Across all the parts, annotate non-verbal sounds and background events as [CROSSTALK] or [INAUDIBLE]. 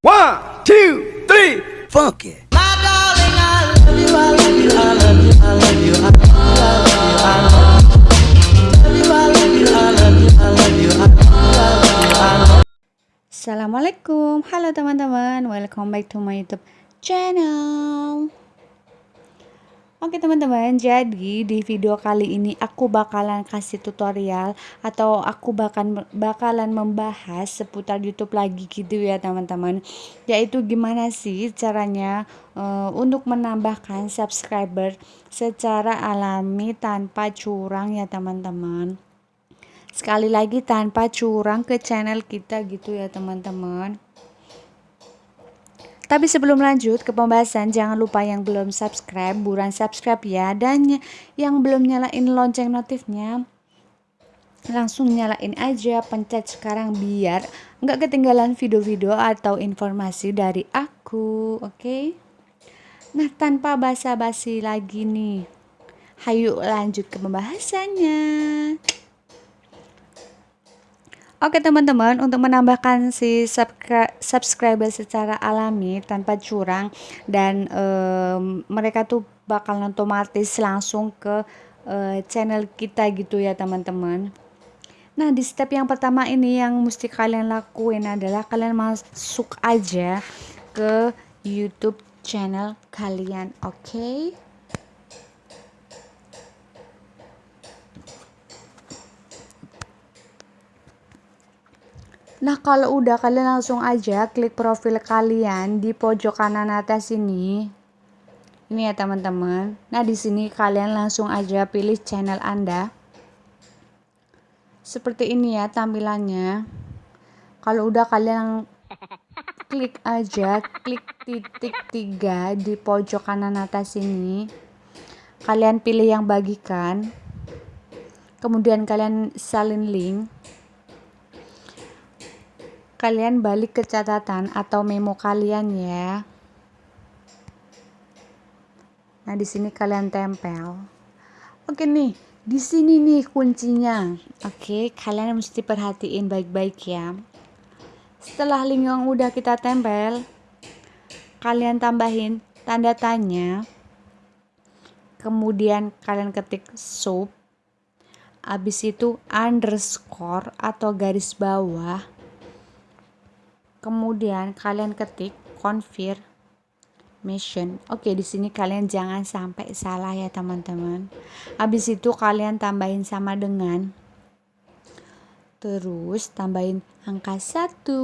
One, two, three. Assalamualaikum, halo teman-teman, welcome back to my YouTube channel. Oke teman-teman, jadi di video kali ini aku bakalan kasih tutorial atau aku bahkan bakalan membahas seputar YouTube lagi gitu ya teman-teman. Yaitu gimana sih caranya uh, untuk menambahkan subscriber secara alami tanpa curang ya teman-teman. Sekali lagi tanpa curang ke channel kita gitu ya teman-teman. Tapi sebelum lanjut ke pembahasan, jangan lupa yang belum subscribe, buruan subscribe ya. Dan yang belum nyalain lonceng notifnya, langsung nyalain aja, pencet sekarang biar nggak ketinggalan video-video atau informasi dari aku, oke? Okay? Nah, tanpa basa-basi lagi nih, hayu lanjut ke pembahasannya. Oke teman-teman, untuk menambahkan si subscriber secara alami tanpa curang dan um, mereka tuh bakal otomatis langsung ke uh, channel kita gitu ya teman-teman. Nah di step yang pertama ini yang mesti kalian lakuin adalah kalian masuk aja ke YouTube channel kalian, oke? Okay? Nah, kalau udah kalian langsung aja klik profil kalian di pojok kanan atas ini. Ini ya, teman-teman. Nah, di sini kalian langsung aja pilih channel Anda. Seperti ini ya tampilannya. Kalau udah kalian [LAUGHS] klik aja klik titik tiga di pojok kanan atas ini. Kalian pilih yang bagikan. Kemudian kalian salin link kalian balik ke catatan atau memo kalian ya. Nah, di sini kalian tempel. Oke nih, di sini nih kuncinya. Oke, kalian mesti perhatiin baik-baik ya. Setelah link yang udah kita tempel, kalian tambahin tanda tanya. Kemudian kalian ketik sub. Habis itu underscore atau garis bawah kemudian kalian ketik confirmation. Oke di sini kalian jangan sampai salah ya teman-teman. Habis itu kalian tambahin sama dengan terus tambahin angka satu.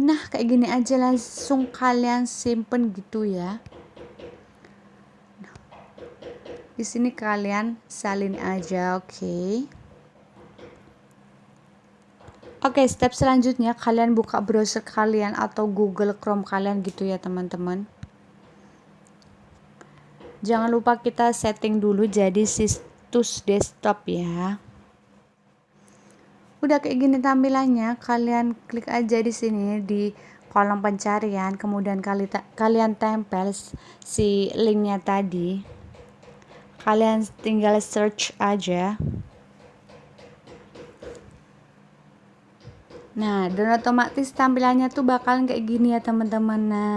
Nah kayak gini aja langsung kalian simpen gitu ya. Di sini kalian salin aja oke. okay. Oke, okay, step selanjutnya kalian buka browser kalian atau Google Chrome kalian gitu ya, teman-teman. Jangan lupa kita setting dulu jadi situs desktop ya. Udah kayak gini tampilannya, kalian klik aja di sini di kolom pencarian, kemudian kali kalian tempel si linknya tadi. Kalian tinggal search aja. Nah, dan otomatis tampilannya tuh bakalan kayak gini ya teman-teman. Nah,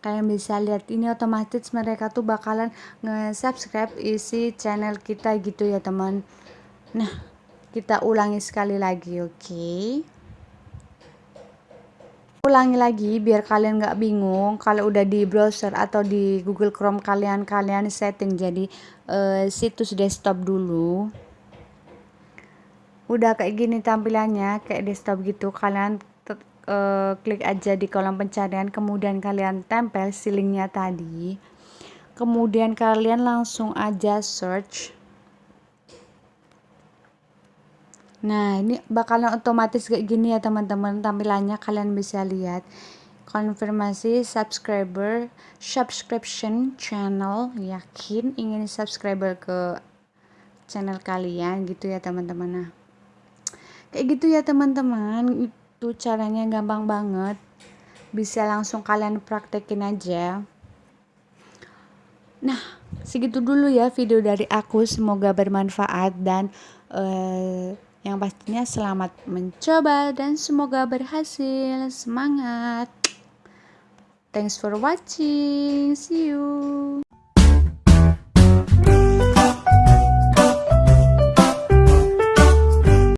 kalian bisa lihat ini otomatis mereka tuh bakalan nge-subscribe isi channel kita gitu ya teman. Nah, kita ulangi sekali lagi, oke? Okay? ulangi lagi biar kalian nggak bingung kalau udah di browser atau di Google Chrome kalian kalian setting jadi uh, situs desktop dulu udah kayak gini tampilannya kayak desktop gitu. Kalian uh, klik aja di kolom pencarian. Kemudian kalian tempel silingnya tadi. Kemudian kalian langsung aja search. Nah ini bakalan otomatis kayak gini ya teman-teman. Tampilannya kalian bisa lihat. Konfirmasi subscriber subscription channel. Yakin ingin subscriber ke channel kalian gitu ya teman-teman. Nah kayak gitu ya teman-teman. Itu caranya gampang banget. Bisa langsung kalian praktekin aja. Nah segitu dulu ya video dari aku. Semoga bermanfaat dan uh, yang pastinya selamat mencoba dan semoga berhasil. Semangat. Thanks for watching. See you.